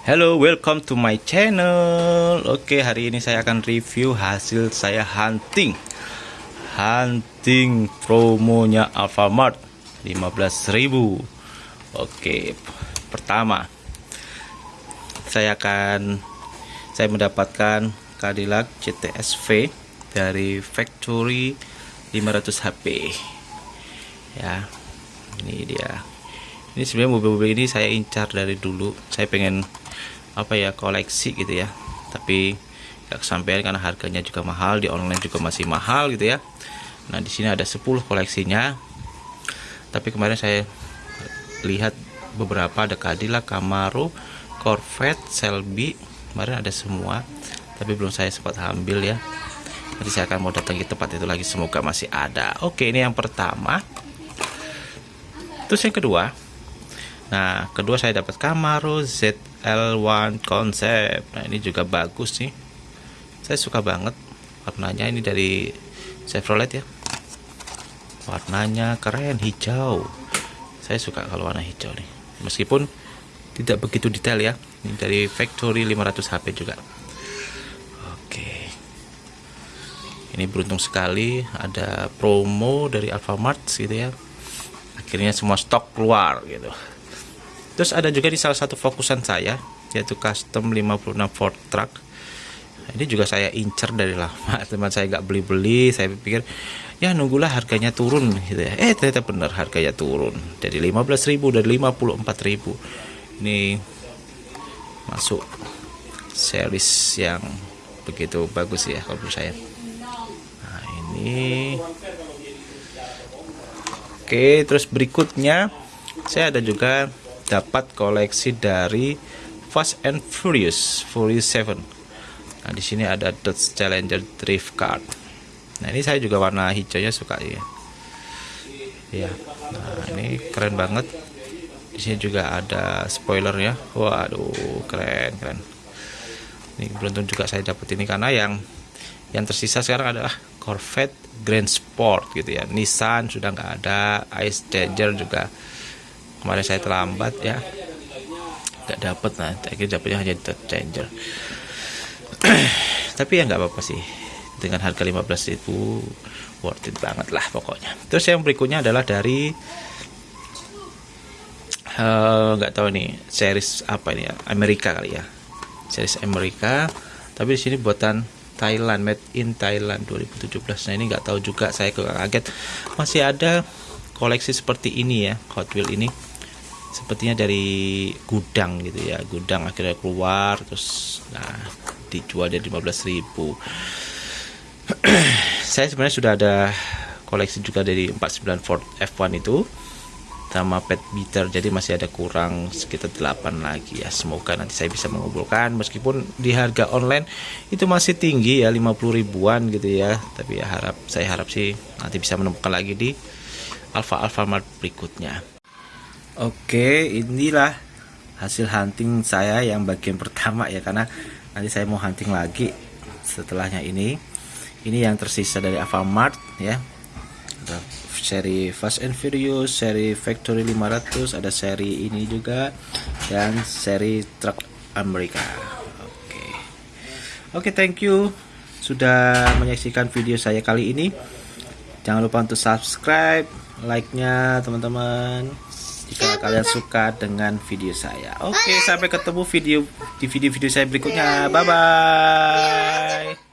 Hello, welcome to my channel. Oke, hari ini saya akan review hasil saya hunting. Hunting promonya Alfamart 15.000. Oke, pertama saya akan saya mendapatkan Cadillac CTS-V dari factory 500 HP. Ya. Ini dia ini sebenarnya mobil-mobil ini saya incar dari dulu. Saya pengen apa ya koleksi gitu ya. Tapi gak kesampaian karena harganya juga mahal di online juga masih mahal gitu ya. Nah di sini ada 10 koleksinya. Tapi kemarin saya lihat beberapa ada Cadillac Camaro Corvette Shelby. Kemarin ada semua tapi belum saya sempat ambil ya. Nanti saya akan mau datang ke tempat itu lagi semoga masih ada. Oke ini yang pertama. Terus yang kedua Nah, kedua saya dapat Camaro ZL1 Concept. Nah, ini juga bagus sih. Saya suka banget warnanya ini dari Chevrolet ya. Warnanya keren hijau. Saya suka kalau warna hijau nih. Meskipun tidak begitu detail ya. Ini dari factory 500 HP juga. Oke. Ini beruntung sekali ada promo dari Alfamart gitu ya. Akhirnya semua stok keluar gitu. Terus ada juga di salah satu fokusan saya yaitu custom 56 Ford Truck. Nah, ini juga saya incer dari lama. Teman saya nggak beli-beli, saya pikir ya nunggulah harganya turun gitu ya. Eh ternyata benar harganya turun dari 15.000 dari 54.000. Ini masuk series yang begitu bagus ya kalau menurut saya. Nah, ini Oke, terus berikutnya saya ada juga dapat koleksi dari Fast and Furious Furious 7 nah di sini ada Dodge Challenger Drift Card. Nah ini saya juga warna hijaunya suka ya ya nah ini keren banget. Di sini juga ada spoiler ya waduh keren keren. Ini beruntung juga saya dapat ini karena yang yang tersisa sekarang adalah Corvette Grand Sport gitu ya. Nissan sudah nggak ada Ice Danger juga kemarin saya terlambat ya. Nggak dapat nah. Akhirnya dapatnya hanya changer. Tapi ya nggak apa-apa sih. Dengan harga 15 itu worth it banget lah pokoknya. Terus yang berikutnya adalah dari eh, nggak uh, tahu nih series apa ini ya? Amerika kali ya. Series Amerika. Tapi di sini buatan Thailand made in Thailand 2017 nah ini nggak tahu juga saya kaget. Masih ada koleksi seperti ini ya Hot Wheel ini sepertinya dari gudang gitu ya. Gudang akhirnya keluar terus nah dijual dari 15.000 saya sebenarnya sudah ada koleksi juga dari 49 Ford F1 itu sama pet beater jadi masih ada kurang sekitar 8 lagi ya. Semoga nanti saya bisa mengumpulkan. Meskipun di harga online itu masih tinggi ya 50 ribuan gitu ya. Tapi ya harap saya harap sih nanti bisa menemukan lagi di Alfa Alfamart berikutnya Oke, inilah hasil hunting saya yang bagian pertama ya karena nanti saya mau hunting lagi setelahnya ini. Ini yang tersisa dari Alfamart ya. Ada seri Fast and Furious, seri Factory 500, ada seri ini juga dan seri Truck Amerika. Oke. Oke, thank you sudah menyaksikan video saya kali ini. Jangan lupa untuk subscribe, like-nya teman-teman jika kalian suka dengan video saya. Oke, sampai ketemu video di video-video saya berikutnya. Bye bye.